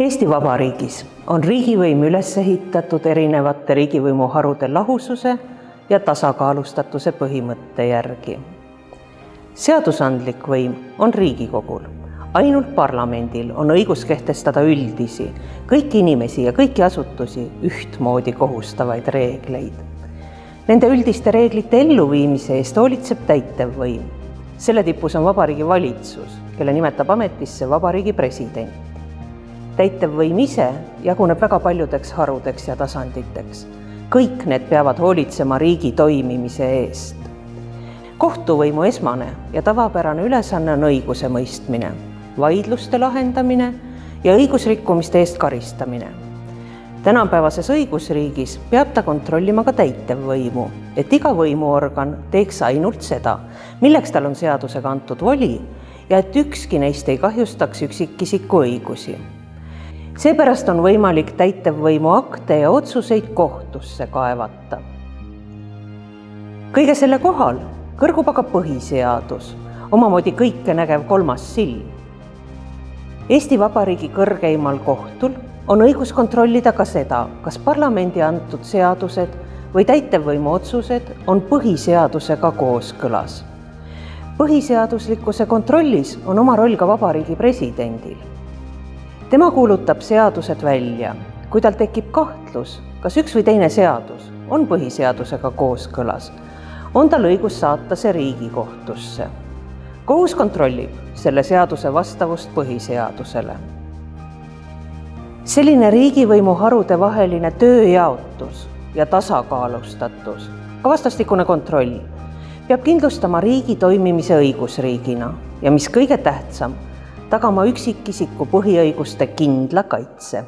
Eesti Vabariigis on riigivõim üles ehitatud erinevate riigivõimu harude lahususe ja tasakaalustatuse põhimõtte järgi. seadusandlik võim on Riigikogul, ainult parlamendil on õigus kehtestada üldisi, kõiki inimesi ja kõiki asutusi ühtmoodi kohustavaid reegleid. Nende üldiste reeglite elluviimise eest hoolitseb täitevvõim. selle tipus on Vabariigi Valitsus, kelle nimetab ametisse Vabariigi President täitevvõim ise jaguneb väga paljudeks harudeks ja tasanditeks. kõik need peavad hoolitsema riigi toimimise eest. kohtuvõimu esmane ja tavapärane ülesanne on õigusemõistmine, vaidluste lahendamine ja õigusrikkumiste eest karistamine. tänapäevases õigusriigis peab ta kontrollima ka täitevvõimu, et iga võimuorgan teeks ainult seda, milleks tal on seadusega antud voli ja et ükski neist ei kahjustaks üksikisiku õigusi seepärast on võimalik täitevvõimu akte ja otsuseid kohtusse kaevata. kõige selle kohal kõrgub aga põhiseadus, omamoodi kõikenägev kolmas silm. Eesti Vabariigi kõrgeimal kohtul on õigus kontrollida ka seda, kas parlamendi antud seadused või täitevvõimu otsused on põhiseadusega kooskõlas. põhiseaduslikkuse kontrollis on oma roll ka Vabariigi presidendil tema kuulutab seadused välja, kui tal tekib kahtlus, kas üks või teine seadus on põhiseadusega kooskõlas, on tal õigus saata see Riigikohtusse. kohus kontrollib selle seaduse vastavust põhiseadusele. selline riigivõimu harude vaheline tööjaotus ja tasakaalustatus, ka vastastikune kontroll, peab kindlustama riigi toimimise õigusriigina ja mis kõige tähtsam tagama üksikisiku põhiõiguste kindla kaitse